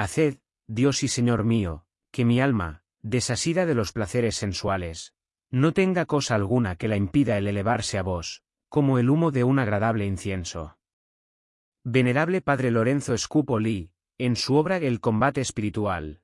Haced, Dios y Señor mío, que mi alma, desasida de los placeres sensuales, no tenga cosa alguna que la impida el elevarse a vos, como el humo de un agradable incienso. Venerable Padre Lorenzo Scupoli, en su obra El combate espiritual,